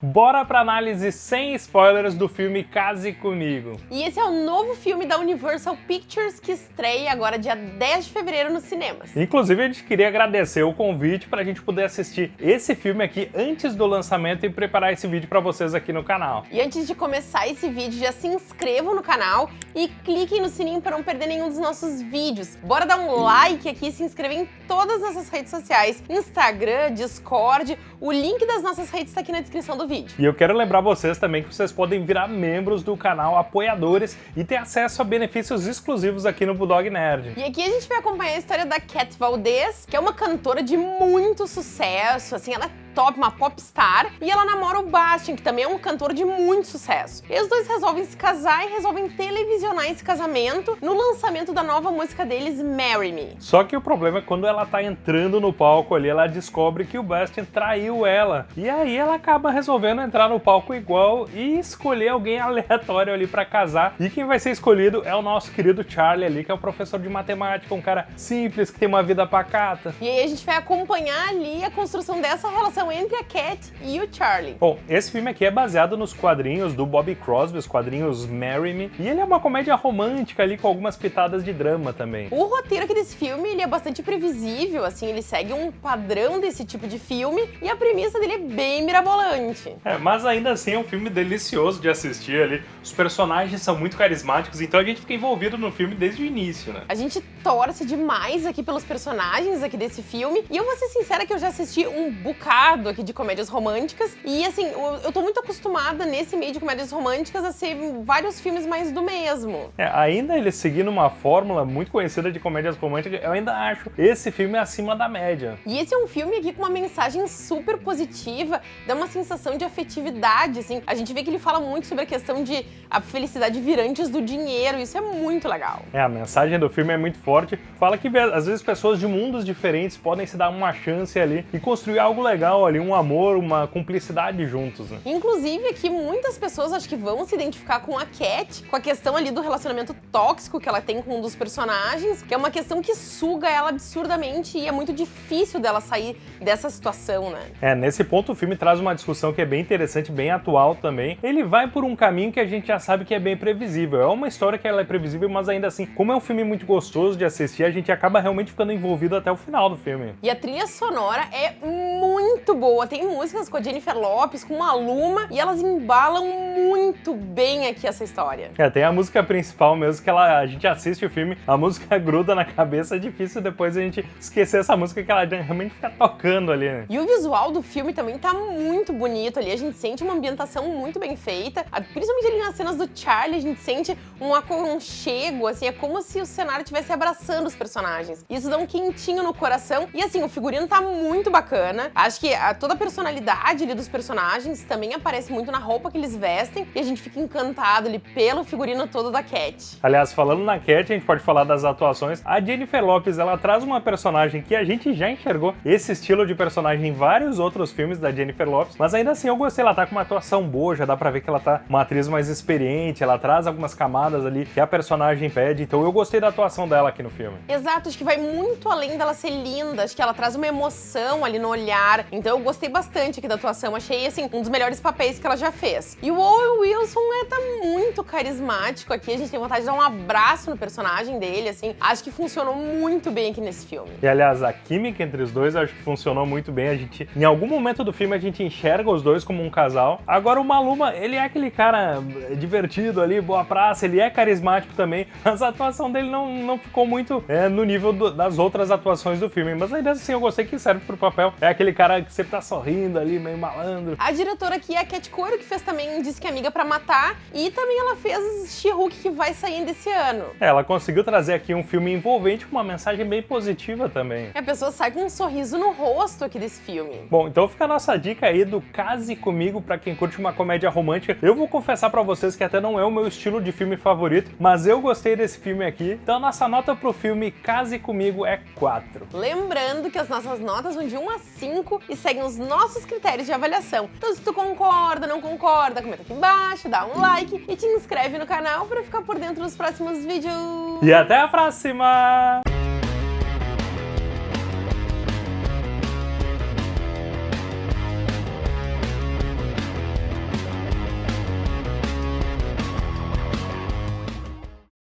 Bora pra análise sem spoilers do filme Case Comigo. E esse é o novo filme da Universal Pictures que estreia agora dia 10 de fevereiro nos cinemas. Inclusive a gente queria agradecer o convite pra gente poder assistir esse filme aqui antes do lançamento e preparar esse vídeo pra vocês aqui no canal. E antes de começar esse vídeo, já se inscrevam no canal e cliquem no sininho para não perder nenhum dos nossos vídeos. Bora dar um like aqui e se inscrever em todas as nossas redes sociais, Instagram, Discord, o link das nossas redes está aqui na descrição do vídeo. E eu quero lembrar vocês também que vocês podem virar membros do canal, apoiadores e ter acesso a benefícios exclusivos aqui no Bulldog Nerd. E aqui a gente vai acompanhar a história da Cat Valdez, que é uma cantora de muito sucesso, assim, ela top, uma popstar, e ela namora o Bastian, que também é um cantor de muito sucesso. E os dois resolvem se casar e resolvem televisionar esse casamento no lançamento da nova música deles, Marry Me. Só que o problema é quando ela tá entrando no palco ali, ela descobre que o Bastian traiu ela. E aí ela acaba resolvendo entrar no palco igual e escolher alguém aleatório ali para casar. E quem vai ser escolhido é o nosso querido Charlie ali, que é o professor de matemática, um cara simples, que tem uma vida pacata. E aí a gente vai acompanhar ali a construção dessa relação relação entre a Cat e o Charlie. Bom, esse filme aqui é baseado nos quadrinhos do Bobby Crosby, os quadrinhos Marry Me, e ele é uma comédia romântica ali com algumas pitadas de drama também. O roteiro aqui desse filme, ele é bastante previsível, assim, ele segue um padrão desse tipo de filme, e a premissa dele é bem mirabolante. É, mas ainda assim é um filme delicioso de assistir ali, os personagens são muito carismáticos, então a gente fica envolvido no filme desde o início, né? A gente torce demais aqui pelos personagens aqui desse filme, e eu vou ser sincera que eu já assisti um bocado aqui de comédias românticas. E assim, eu tô muito acostumada nesse meio de comédias românticas a ser vários filmes mais do mesmo. É, ainda ele seguindo uma fórmula muito conhecida de comédias românticas, eu ainda acho esse filme acima da média. E esse é um filme aqui com uma mensagem super positiva, dá uma sensação de afetividade, assim. A gente vê que ele fala muito sobre a questão de a felicidade vir antes do dinheiro, isso é muito legal. É, a mensagem do filme é muito forte, fala que às vezes pessoas de mundos diferentes podem se dar uma chance ali e construir algo legal ali um amor, uma cumplicidade juntos, né? Inclusive aqui muitas pessoas acho que vão se identificar com a Cat, com a questão ali do relacionamento tóxico que ela tem com um dos personagens, que é uma questão que suga ela absurdamente e é muito difícil dela sair dessa situação, né? É, nesse ponto o filme traz uma discussão que é bem interessante, bem atual também. Ele vai por um caminho que a gente já sabe que é bem previsível. É uma história que ela é previsível, mas ainda assim, como é um filme muito gostoso de assistir, a gente acaba realmente ficando envolvido até o final do filme. E a trilha sonora é muito boa. Tem músicas com a Jennifer Lopes, com a Luma, e elas embalam muito bem aqui essa história. É, tem a música principal mesmo, que ela, a gente assiste o filme, a música gruda na cabeça, é difícil depois a gente esquecer essa música que ela realmente fica tocando ali, né? E o visual do filme também tá muito bonito ali, a gente sente uma ambientação muito bem feita, principalmente ali nas cenas do Charlie, a gente sente um aconchego, assim, é como se o cenário estivesse abraçando os personagens. Isso dá um quentinho no coração, e assim, o figurino tá muito bacana, acho que a, toda a personalidade ali dos personagens também aparece muito na roupa que eles vestem e a gente fica encantado ali pelo figurino todo da Cat. Aliás, falando na Cat, a gente pode falar das atuações. A Jennifer Lopez, ela traz uma personagem que a gente já enxergou esse estilo de personagem em vários outros filmes da Jennifer Lopez, mas ainda assim eu gostei, ela tá com uma atuação boa, já dá pra ver que ela tá uma atriz mais experiente, ela traz algumas camadas ali que a personagem pede, então eu gostei da atuação dela aqui no filme. Exato, acho que vai muito além dela ser linda, acho que ela traz uma emoção ali no olhar, então eu gostei bastante aqui da atuação. Achei, assim, um dos melhores papéis que ela já fez. E o Owen Wilson é, tá muito carismático aqui. A gente tem vontade de dar um abraço no personagem dele, assim. Acho que funcionou muito bem aqui nesse filme. E, aliás, a química entre os dois acho que funcionou muito bem. A gente, em algum momento do filme, a gente enxerga os dois como um casal. Agora, o Maluma, ele é aquele cara divertido ali, boa praça, ele é carismático também, mas a atuação dele não, não ficou muito é, no nível do, das outras atuações do filme. Mas ainda assim, eu gostei que serve pro papel. É aquele cara que sempre tá sorrindo ali, meio malandro. A diretora aqui é a Cat Coiro, que fez também Disse que é Amiga pra Matar, e também ela fez She-Hulk, que vai sair ainda esse ano. É, ela conseguiu trazer aqui um filme envolvente com uma mensagem bem positiva também. A pessoa sai com um sorriso no rosto aqui desse filme. Bom, então fica a nossa dica aí do Case Comigo pra quem curte uma comédia romântica. Eu vou confessar pra vocês que até não é o meu estilo de filme favorito, mas eu gostei desse filme aqui. Então a nossa nota pro filme Case Comigo é 4. Lembrando que as nossas notas vão de 1 a 5 e seguem os nossos critérios de avaliação. Então se tu concorda, não concorda, comenta aqui embaixo, dá um like e te inscreve no canal para ficar por dentro dos próximos vídeos. E até a próxima!